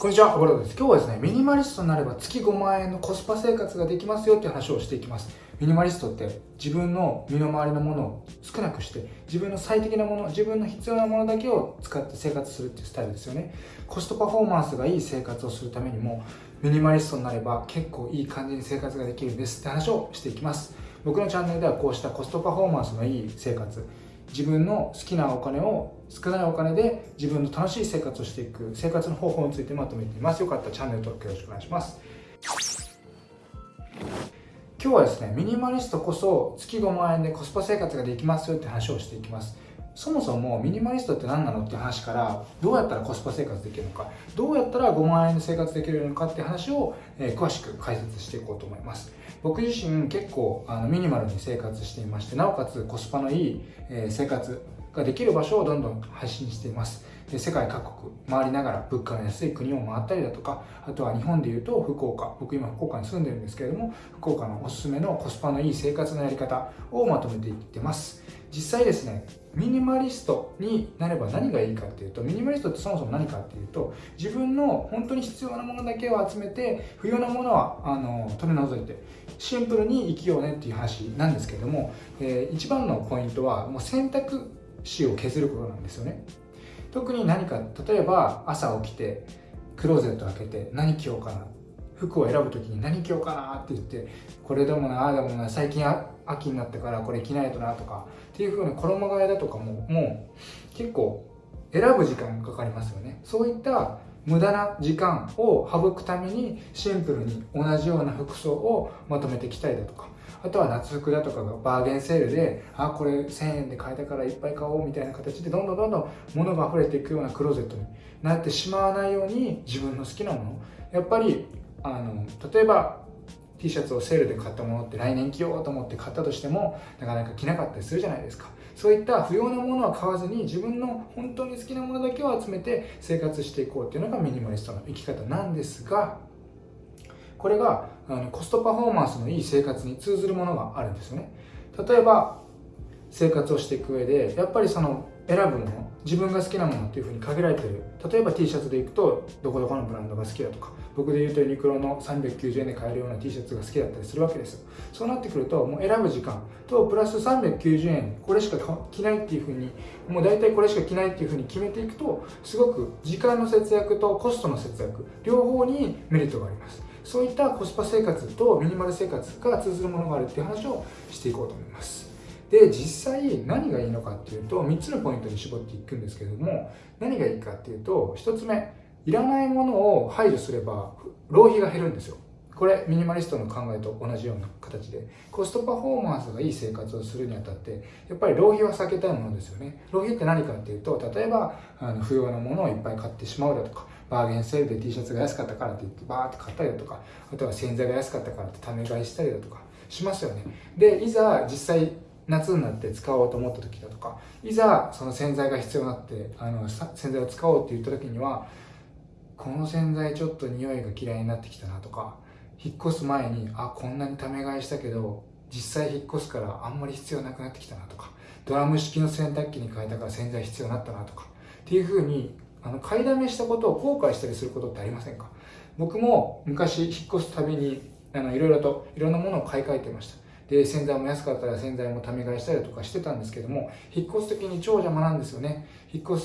こんにちは、小原です。今日はですね、ミニマリストになれば月5万円のコスパ生活ができますよっていう話をしていきます。ミニマリストって自分の身の回りのものを少なくして、自分の最適なもの、自分の必要なものだけを使って生活するっていうスタイルですよね。コストパフォーマンスがいい生活をするためにも、ミニマリストになれば結構いい感じに生活ができるんですって話をしていきます。僕のチャンネルではこうしたコストパフォーマンスのいい生活、自分の好きなお金を少ないお金で自分の楽しい生活をしていく生活の方法についてまとめています。よかった。らチャンネル登録よろしくお願いします。今日はですねミニマリストこそ月5万円でコスパ生活ができますよって話をしていきます。そもそもミニマリストって何なのって話からどうやったらコスパ生活できるのかどうやったら5万円で生活できるのかって話を、えー、詳しく解説していこうと思います。僕自身結構あのミニマルに生活していましてなおかつコスパのいい、えー、生活ができる場所をどんどん配信しています。世界各国回りながら物価の安い国を回ったりだとかあとは日本でいうと福岡。僕今福岡に住んでるんですけれども福岡のおすすめのコスパのいい生活のやり方をまとめていってます。実際ですねミニマリストになれば何がいいかっていうとミニマリストってそもそも何かっていうと自分の本当に必要なものだけを集めて不要なものはあの取り除いてシンプルに生きようねっていう話なんですけども、えー、一番のポイントはもう選択肢を削ることなんですよね。特に何か例えば朝起きてクローゼット開けて何着ようかな。服を選ぶ時に何着ようかなって言ってこれでもなああでもな最近秋になったからこれ着ないとなとかっていう風に衣替えだとかももう結構選ぶ時間かかりますよね。そういった無駄な時間を省くためにシンプルに同じような服装をまとめてきたりだとか。あとは夏服だとかがバーゲンセールであこれ1000円で買えたからいっぱい買おうみたいな形でどんどんどんどん物が溢れていくようなクローゼットになってしまわないように自分の好きなもの。やっぱりあの例えば T シャツをセールで買ったものって来年着ようと思って買ったとしてもなかなか着なかったりするじゃないですか。そういった不要なものは買わずに自分の本当に好きなものだけを集めて生活していこうっていうのがミニマリストの生き方なんですがこれがあのコストパフォーマンスのいい生活に通ずるものがあるんですよね。例えば生活をしていく上でやっぱりその選ぶもの自分が好きなものっていうふうに限られてる。例えば T シャツでいくとどこどこのブランドが好きだとか僕で言うとユニクロの390円で買えるような T シャツが好きだったりするわけですそうなってくるともう選ぶ時間。とプラス390円これしか着ないっていうふうにもう大体これしか着ないっていうふうに決めていくとすごく時間の節約とコストの節約両方にメリットがあります。そういったコスパ生活とミニマル生活が通ずるものがあるっていう話をしていこうと思います。で実際何がいいのかっていうと3つのポイントに絞っていくんですけれども何がいいかっていうと1つ目いらないものを排除すれば浪費が減るんですよ。これミニマリストの考えと同じような形でコストパフォーマンスがいい生活をするにあたってやっぱり浪費は避けたいものですよね。浪費って何かっていうと例えばあの不要なものをいっぱい買ってしまうだとかバーゲンセールで T シャツが安かったからって言ってバーって買ったりだとかあとは洗剤が安かったからってため買いしたりだとかしますよね。でいざ実際夏になって使おうと思った時だとかいざその洗剤が必要になってあの洗剤を使おうって言った時にはこの洗剤ちょっと匂いが嫌いになってきたなとか引っ越す前にあこんなにため買いしたけど実際引っ越すからあんまり必要なくなってきたなとかドラム式の洗濯機に変えたから洗剤必要になったなとかっていうふうにあの買いだめしたことを後悔したりすることってありませんか？僕も昔引っ越すたびにあのいろいろといろんなものを買い替えてました。で洗剤も安かったら洗剤もため買いしたりとかしてたんですけども引っ越す時に超邪魔なんですよね。引っ越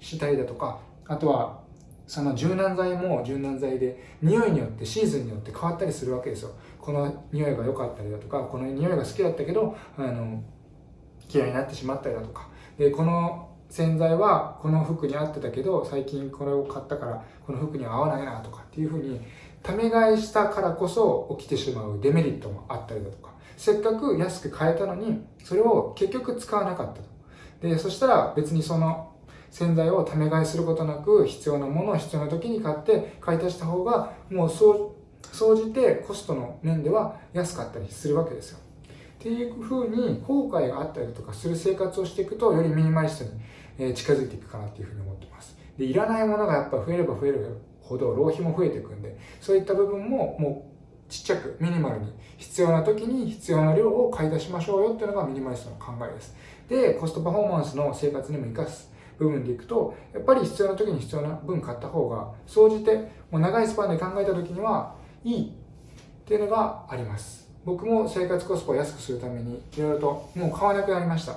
したりだとかあとはその柔軟剤も柔軟剤で匂いによってシーズンによって変わったりするわけですよ。この匂いが良かったりだとかこの匂いが好きだったけどあの嫌いになってしまったりだとか。でこの洗剤はこの服に合ってたけど最近これを買ったからこの服には合わないなとかっていうふうにため買いしたからこそ起きてしまうデメリットもあったりだとか。せっかく安く買えたのにそれを結局使わなかったと。でそしたら別にその洗剤をため買いすることなく必要なものを必要な時に買って買い足した方がもう総じてコストの面では安かったりするわけですよ。っていうふうに後悔があったりとかする生活をしていくとよりミニマリストに近づいていくかなっていうふうに思ってます。でいらないものがやっぱ増えれば増えるほど浪費も増えていくんでそういった部分ももうちっちゃくミニマルに必要な時に必要な量を買い出しましょうよっていうのがミニマリストの考えです。で、コストパフォーマンスの生活にも生かす部分でいくとやっぱり必要な時に必要な分買った方が総じてもう長いスパンで考えた時にはいいっていうのがあります。僕も生活コスパを安くするためにいろいろともう買わなくなりました。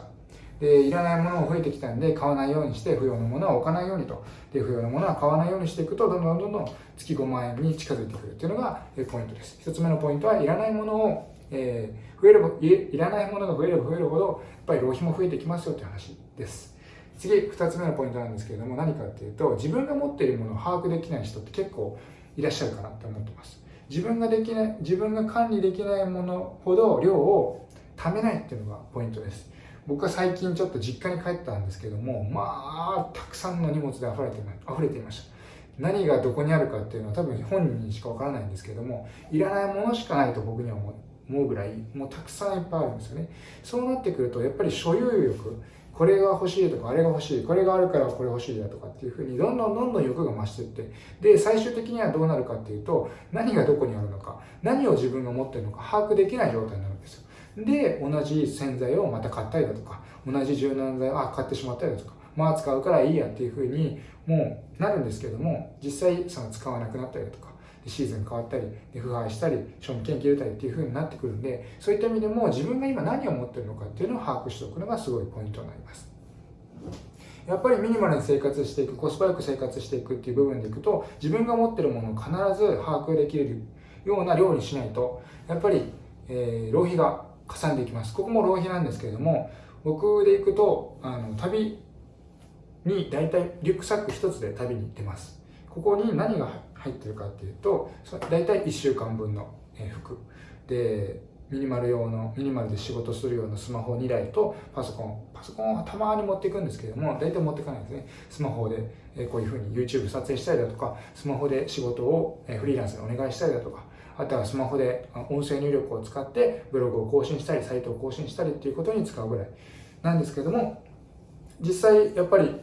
でいらないものも増えてきたんで買わないようにして不要なものは置かないようにと。で不要なものは買わないようにしていくとどんどんどんどん月5万円に近づいてくるっていうのがポイントです。1つ目のポイントはいらないものを、えー、増えればいらないものが増えれば増えるほどやっぱり浪費も増えてきますよっていう話です。次2つ目のポイントなんですけれども何かっていうと自分が持っているものを把握できない人って結構いらっしゃるかなって思ってます。自分ができない自分が管理できないものほど量を貯めないっていうのがポイントです。僕は最近ちょっと実家に帰ったんですけどもまあたくさんの荷物で溢れて溢れていました。何がどこにあるかっていうのは多分本人にしかわからないんですけどもいらないものしかないと僕には思うぐらいもうたくさんいっぱいあるんですよね。そうなってくるとやっぱり所有欲これが欲しいとかあれが欲しいこれがあるからこれ欲しいだとかっていうふうにどんどんどんどん欲が増していって。で最終的にはどうなるかっていうと何がどこにあるのか何を自分が持ってるのか把握できない状態になるんですよ。で同じ洗剤をまた買ったりだとか同じ柔軟剤をあ買ってしまったりだとかまあ使うからいいやっていうふうにもうなるんですけども実際その使わなくなったりだとかシーズン変わったり腐敗したり賞味期限切れたりっていうふうになってくるんでそういった意味でも自分が今何を持ってるのかっていうのを把握しておくのがすごいポイントになります。やっぱりミニマルに生活していくコスパよく生活していくっていう部分でいくと自分が持ってるものを必ず把握できるような量にしないとやっぱり、えー、浪費がかさんでいきます。ここも浪費なんですけれども僕で行くとあの旅に大体リュックサック1つで旅に行ってます。ここに何が入ってるかっていうと大体1週間分の服。でミニマル用のミニマルで仕事するようなスマホ2台とパソコン。パソコンはたまに持っていくんですけども大体持っていかないですね。スマホでこういうふうに YouTube 撮影したりだとかスマホで仕事をフリーランスにお願いしたりだとかあとはスマホで音声入力を使ってブログを更新したりサイトを更新したりっていうことに使うぐらいなんですけども実際やっぱり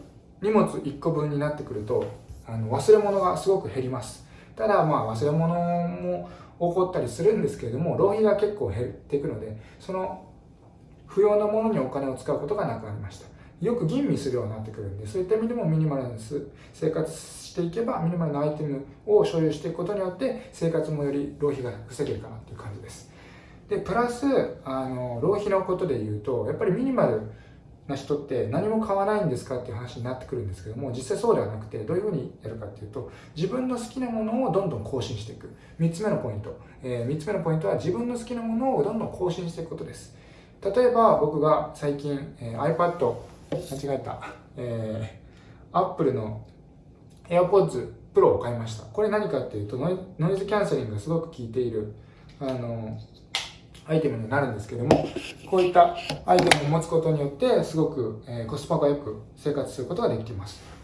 荷物1個分になってくるとあの忘れ物がすごく減ります。ただまあ忘れ物も起こったりするんですけれども浪費が結構減っていくのでその不要なものにお金を使うことがなくなりました。よく吟味するようになってくるんでそういった意味でもミニマルな生活していけばミニマルなアイテムを所有していくことによって生活もより浪費が防げるかなっていう感じです。でプラスあの浪費のことで言うとやっぱりミニマルな人って何も買わないんですかっていう話になってくるんですけども実際そうではなくてどういうふうにやるかっていうと自分の好きなものをどんどん更新していく。3つ目のポイント、えー、3つ目のポイントは自分の好きなものをどんどん更新していくことです。例えば僕が最近、えー、iPad 間違えた、えー、Apple の AirPods Pro を買いました。これ何かっていうとノイズキャンセリングがすごく効いている。あのアイテムになるんですけどもこういったアイテムを持つことによってすごく、えコスパがよく生活することができます。